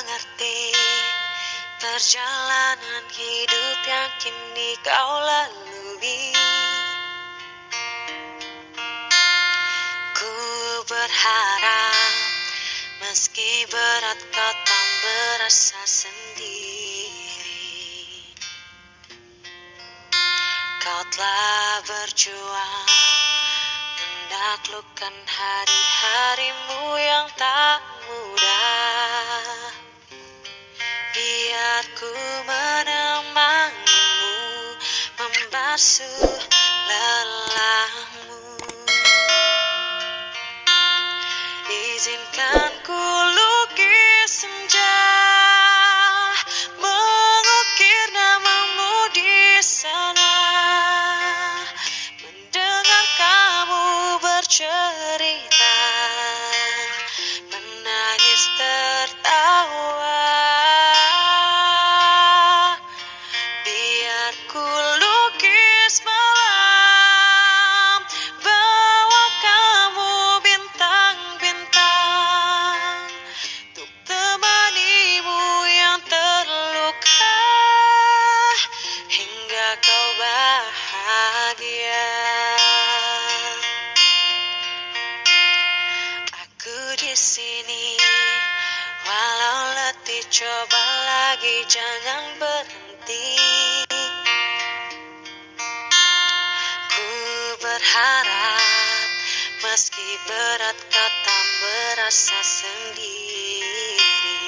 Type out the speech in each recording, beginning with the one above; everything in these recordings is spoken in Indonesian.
menikmati perjalanan hidup yang kini kau lalui. Ku berharap meski berat kau tak berasa sendiri. Kau telah berjuang menaklukkan hari-harimu yang tak mudah. Ku menemanimu membasuh lelahmu. Izinkan ku bahagia. Aku di sini Walau letih coba lagi jangan berhenti. Ku berharap meski berat kau tak berasa sendiri.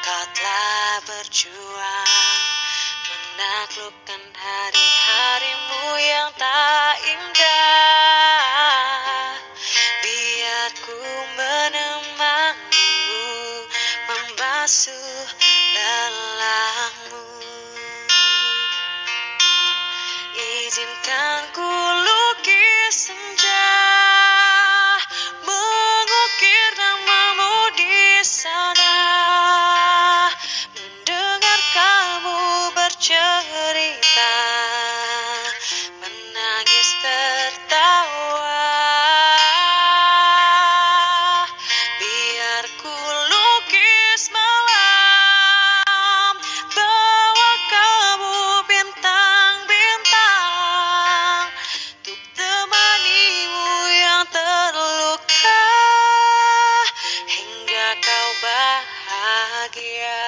Kau telah berjuang menaklukkan hari-harimu yang tak indah. Biar ku menemanimu membasuh lelahmu Izinkan ku kau bahagia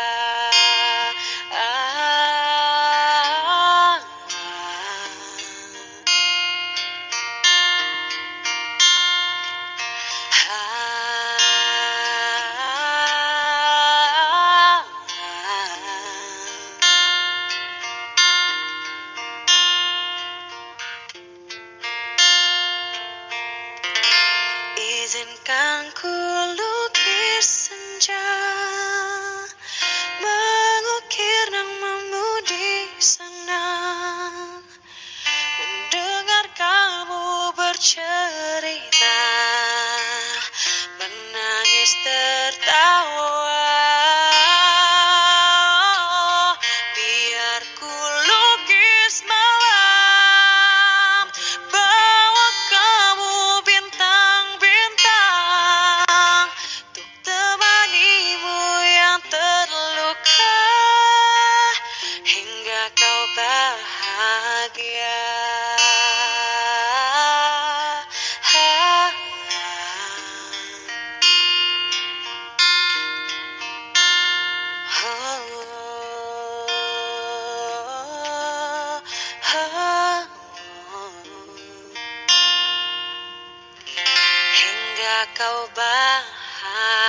Ah. Izinkan ku messenger. Hingga kau bahagia